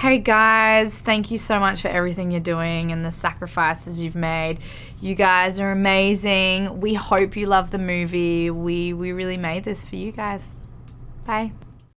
Hey guys, thank you so much for everything you're doing and the sacrifices you've made. You guys are amazing. We hope you love the movie. We we really made this for you guys. Bye.